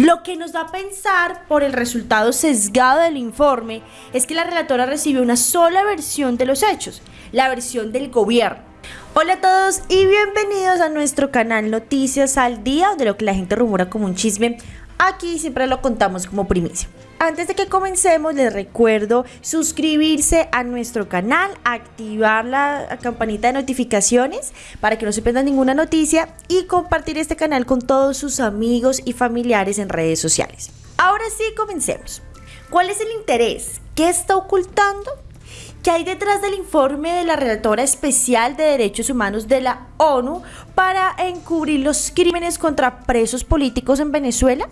Lo que nos da a pensar por el resultado sesgado del informe es que la relatora recibió una sola versión de los hechos, la versión del gobierno. Hola a todos y bienvenidos a nuestro canal Noticias al Día, de lo que la gente rumora como un chisme. Aquí siempre lo contamos como primicia. Antes de que comencemos, les recuerdo suscribirse a nuestro canal, activar la campanita de notificaciones para que no se pierdan ninguna noticia y compartir este canal con todos sus amigos y familiares en redes sociales. Ahora sí, comencemos. ¿Cuál es el interés? ¿Qué está ocultando? ¿Qué hay detrás del informe de la Relatora Especial de Derechos Humanos de la ONU para encubrir los crímenes contra presos políticos en Venezuela?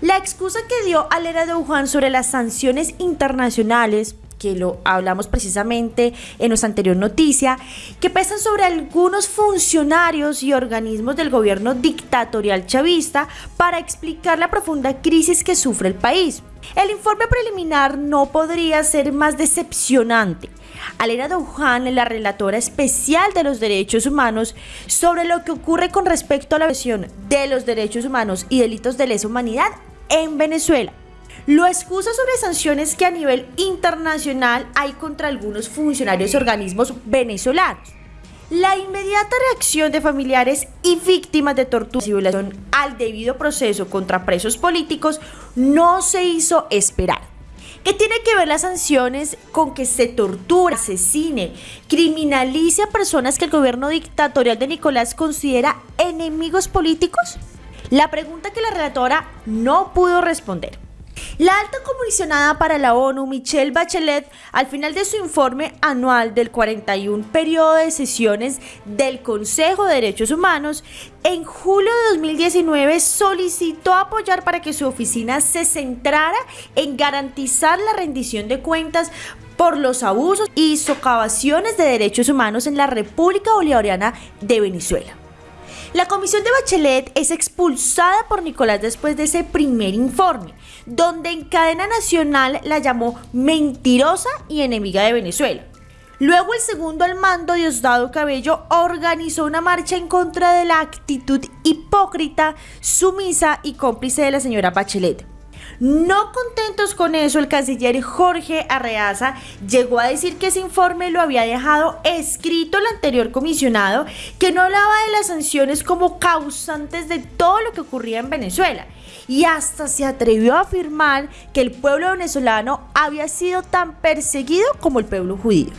La excusa que dio Alera de Wuhan sobre las sanciones internacionales que lo hablamos precisamente en nuestra anterior noticia, que pesan sobre algunos funcionarios y organismos del gobierno dictatorial chavista para explicar la profunda crisis que sufre el país. El informe preliminar no podría ser más decepcionante. Alena Douhan, la relatora especial de los derechos humanos, sobre lo que ocurre con respecto a la versión de los derechos humanos y delitos de lesa humanidad en Venezuela. Lo excusa sobre sanciones que a nivel internacional hay contra algunos funcionarios y organismos venezolanos. La inmediata reacción de familiares y víctimas de tortura y violación al debido proceso contra presos políticos no se hizo esperar. ¿Qué tiene que ver las sanciones con que se tortura, asesine, criminalice a personas que el gobierno dictatorial de Nicolás considera enemigos políticos? La pregunta que la relatora no pudo responder. La alta comisionada para la ONU, Michelle Bachelet, al final de su informe anual del 41 periodo de sesiones del Consejo de Derechos Humanos, en julio de 2019 solicitó apoyar para que su oficina se centrara en garantizar la rendición de cuentas por los abusos y socavaciones de derechos humanos en la República Bolivariana de Venezuela. La comisión de Bachelet es expulsada por Nicolás después de ese primer informe, donde en cadena nacional la llamó mentirosa y enemiga de Venezuela. Luego el segundo al mando, Diosdado Cabello, organizó una marcha en contra de la actitud hipócrita, sumisa y cómplice de la señora Bachelet. No contentos con eso, el canciller Jorge Arreaza llegó a decir que ese informe lo había dejado escrito el anterior comisionado, que no hablaba de las sanciones como causantes de todo lo que ocurría en Venezuela. Y hasta se atrevió a afirmar que el pueblo venezolano había sido tan perseguido como el pueblo judío.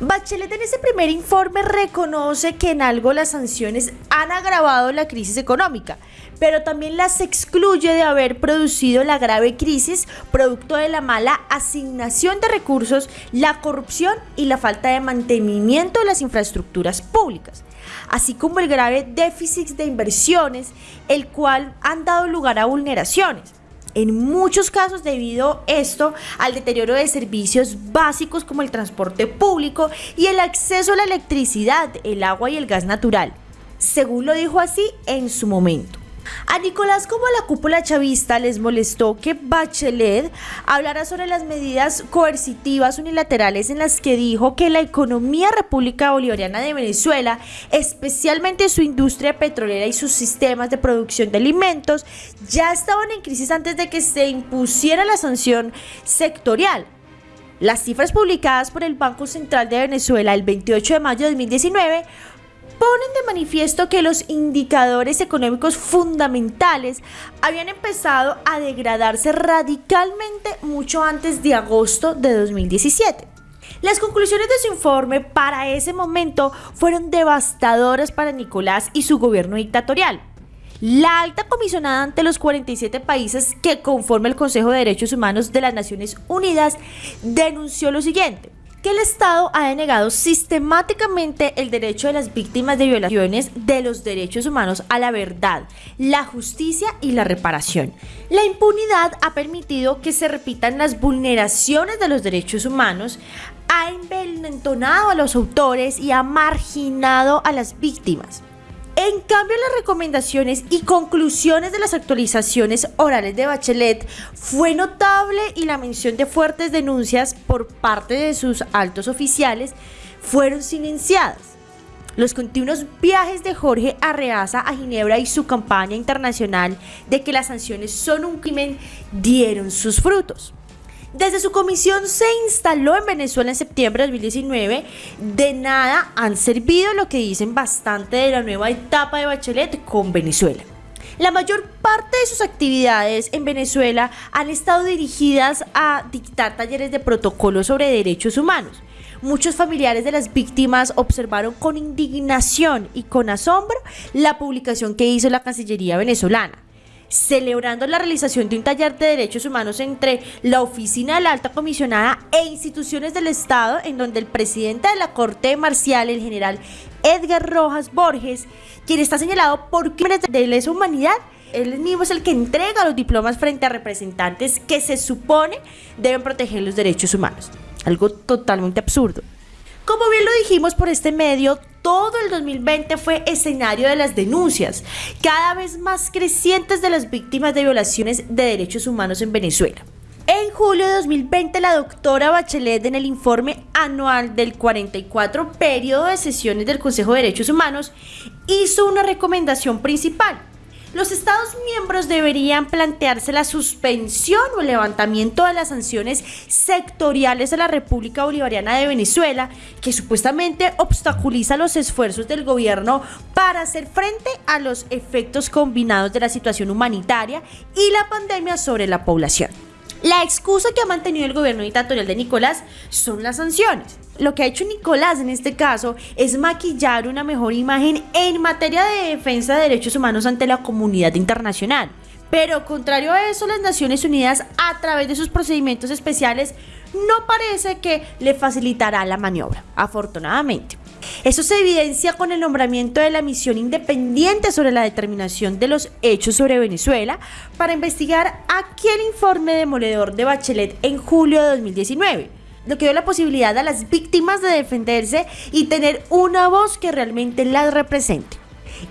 Bachelet en ese primer informe reconoce que en algo las sanciones han agravado la crisis económica, pero también las excluye de haber producido la grave crisis producto de la mala asignación de recursos, la corrupción y la falta de mantenimiento de las infraestructuras públicas, así como el grave déficit de inversiones, el cual han dado lugar a vulneraciones. En muchos casos debido esto al deterioro de servicios básicos como el transporte público y el acceso a la electricidad, el agua y el gas natural, según lo dijo así en su momento. A Nicolás como a la cúpula chavista les molestó que Bachelet hablara sobre las medidas coercitivas unilaterales en las que dijo que la economía República Bolivariana de Venezuela, especialmente su industria petrolera y sus sistemas de producción de alimentos, ya estaban en crisis antes de que se impusiera la sanción sectorial. Las cifras publicadas por el Banco Central de Venezuela el 28 de mayo de 2019 ponen de manifiesto que los indicadores económicos fundamentales habían empezado a degradarse radicalmente mucho antes de agosto de 2017. Las conclusiones de su informe para ese momento fueron devastadoras para Nicolás y su gobierno dictatorial. La alta comisionada ante los 47 países que conforman el Consejo de Derechos Humanos de las Naciones Unidas denunció lo siguiente que el Estado ha denegado sistemáticamente el derecho de las víctimas de violaciones de los derechos humanos a la verdad, la justicia y la reparación. La impunidad ha permitido que se repitan las vulneraciones de los derechos humanos, ha envenenado a los autores y ha marginado a las víctimas. En cambio, las recomendaciones y conclusiones de las actualizaciones orales de Bachelet fue notable y la mención de fuertes denuncias por parte de sus altos oficiales fueron silenciadas. Los continuos viajes de Jorge Arreaza a Ginebra y su campaña internacional de que las sanciones son un crimen dieron sus frutos. Desde su comisión se instaló en Venezuela en septiembre de 2019, de nada han servido lo que dicen bastante de la nueva etapa de Bachelet con Venezuela. La mayor parte de sus actividades en Venezuela han estado dirigidas a dictar talleres de protocolo sobre derechos humanos. Muchos familiares de las víctimas observaron con indignación y con asombro la publicación que hizo la Cancillería venezolana celebrando la realización de un taller de derechos humanos entre la oficina de la alta comisionada e instituciones del Estado, en donde el presidente de la Corte Marcial, el general Edgar Rojas Borges, quien está señalado por crímenes de lesa humanidad, él mismo es el que entrega los diplomas frente a representantes que se supone deben proteger los derechos humanos. Algo totalmente absurdo. Como bien lo dijimos por este medio, todo el 2020 fue escenario de las denuncias, cada vez más crecientes de las víctimas de violaciones de derechos humanos en Venezuela. En julio de 2020, la doctora Bachelet, en el informe anual del 44 periodo de sesiones del Consejo de Derechos Humanos, hizo una recomendación principal los Estados miembros deberían plantearse la suspensión o el levantamiento de las sanciones sectoriales de la República Bolivariana de Venezuela, que supuestamente obstaculiza los esfuerzos del gobierno para hacer frente a los efectos combinados de la situación humanitaria y la pandemia sobre la población. La excusa que ha mantenido el gobierno dictatorial de Nicolás son las sanciones. Lo que ha hecho Nicolás en este caso es maquillar una mejor imagen en materia de defensa de derechos humanos ante la comunidad internacional. Pero contrario a eso, las Naciones Unidas, a través de sus procedimientos especiales, no parece que le facilitará la maniobra, afortunadamente. Eso se evidencia con el nombramiento de la misión independiente sobre la determinación de los hechos sobre Venezuela para investigar aquel informe demoledor de Bachelet en julio de 2019 lo que dio la posibilidad a las víctimas de defenderse y tener una voz que realmente las represente.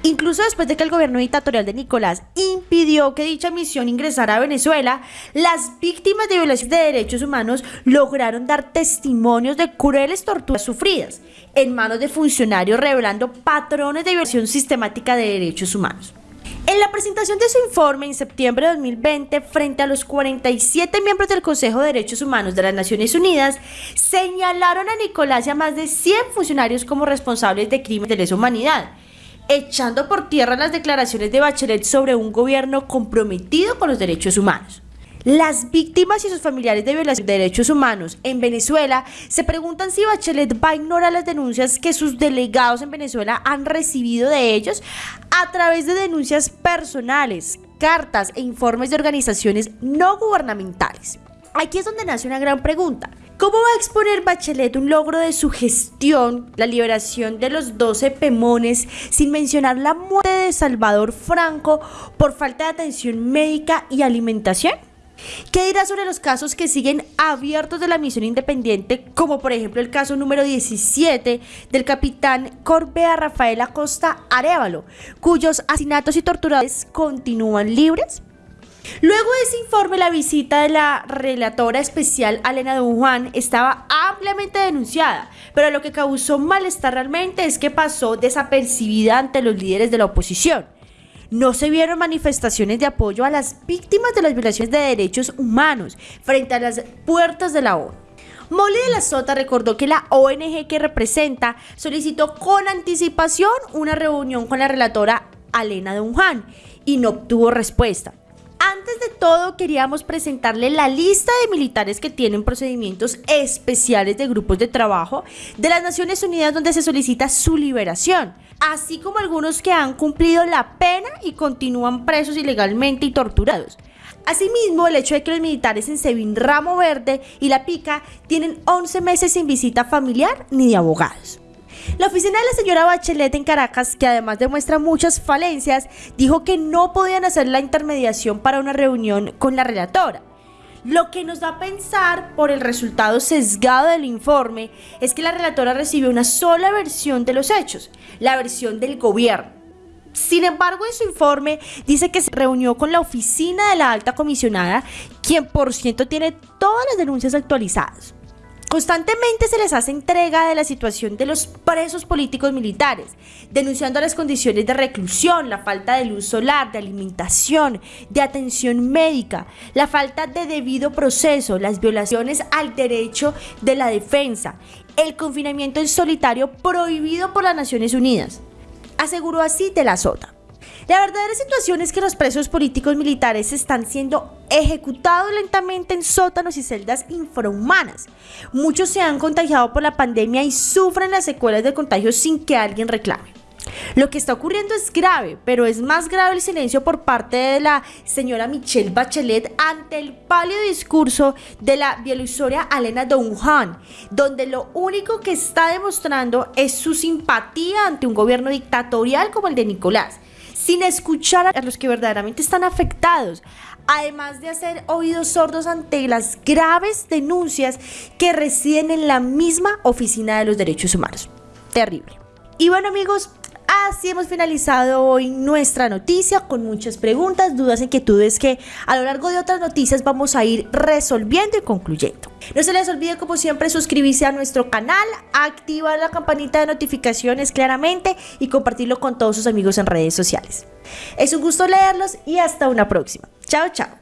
Incluso después de que el gobierno dictatorial de Nicolás impidió que dicha misión ingresara a Venezuela, las víctimas de violaciones de derechos humanos lograron dar testimonios de crueles torturas sufridas en manos de funcionarios revelando patrones de violación sistemática de derechos humanos. En la presentación de su informe en septiembre de 2020 frente a los 47 miembros del Consejo de Derechos Humanos de las Naciones Unidas, señalaron a Nicolás y a más de 100 funcionarios como responsables de crímenes de lesa humanidad echando por tierra las declaraciones de Bachelet sobre un gobierno comprometido con los derechos humanos. Las víctimas y sus familiares de violación de derechos humanos en Venezuela se preguntan si Bachelet va a ignorar las denuncias que sus delegados en Venezuela han recibido de ellos a través de denuncias personales, cartas e informes de organizaciones no gubernamentales. Aquí es donde nace una gran pregunta. ¿Cómo va a exponer Bachelet un logro de su gestión, la liberación de los 12 pemones, sin mencionar la muerte de Salvador Franco por falta de atención médica y alimentación? ¿Qué dirá sobre los casos que siguen abiertos de la misión independiente, como por ejemplo el caso número 17 del capitán Corbea Rafael Acosta Arevalo, cuyos asesinatos y torturas continúan libres? Luego de ese informe, la visita de la relatora especial Alena Don Juan estaba ampliamente denunciada, pero lo que causó malestar realmente es que pasó desapercibida ante los líderes de la oposición. No se vieron manifestaciones de apoyo a las víctimas de las violaciones de derechos humanos frente a las puertas de la ONU. Molly de la Sota recordó que la ONG que representa solicitó con anticipación una reunión con la relatora Alena Don Juan y no obtuvo respuesta. Antes de todo, queríamos presentarle la lista de militares que tienen procedimientos especiales de grupos de trabajo de las Naciones Unidas donde se solicita su liberación, así como algunos que han cumplido la pena y continúan presos ilegalmente y torturados. Asimismo, el hecho de que los militares en Sevin Ramo Verde y La Pica tienen 11 meses sin visita familiar ni de abogados. La oficina de la señora Bachelet en Caracas, que además demuestra muchas falencias, dijo que no podían hacer la intermediación para una reunión con la relatora. Lo que nos da a pensar por el resultado sesgado del informe es que la relatora recibió una sola versión de los hechos, la versión del gobierno. Sin embargo, en su informe dice que se reunió con la oficina de la alta comisionada, quien por cierto tiene todas las denuncias actualizadas. Constantemente se les hace entrega de la situación de los presos políticos militares, denunciando las condiciones de reclusión, la falta de luz solar, de alimentación, de atención médica, la falta de debido proceso, las violaciones al derecho de la defensa, el confinamiento en solitario prohibido por las Naciones Unidas. Aseguró así de la Sota. La verdadera situación es que los presos políticos militares están siendo ejecutados lentamente en sótanos y celdas infrahumanas. Muchos se han contagiado por la pandemia y sufren las secuelas del contagio sin que alguien reclame. Lo que está ocurriendo es grave, pero es más grave el silencio por parte de la señora Michelle Bachelet ante el pálido discurso de la bielorrusia Alena Donjan, donde lo único que está demostrando es su simpatía ante un gobierno dictatorial como el de Nicolás sin escuchar a los que verdaderamente están afectados, además de hacer oídos sordos ante las graves denuncias que residen en la misma oficina de los derechos humanos. Terrible. Y bueno amigos, Así hemos finalizado hoy nuestra noticia con muchas preguntas, dudas, inquietudes que a lo largo de otras noticias vamos a ir resolviendo y concluyendo. No se les olvide como siempre suscribirse a nuestro canal, activar la campanita de notificaciones claramente y compartirlo con todos sus amigos en redes sociales. Es un gusto leerlos y hasta una próxima. Chao, chao.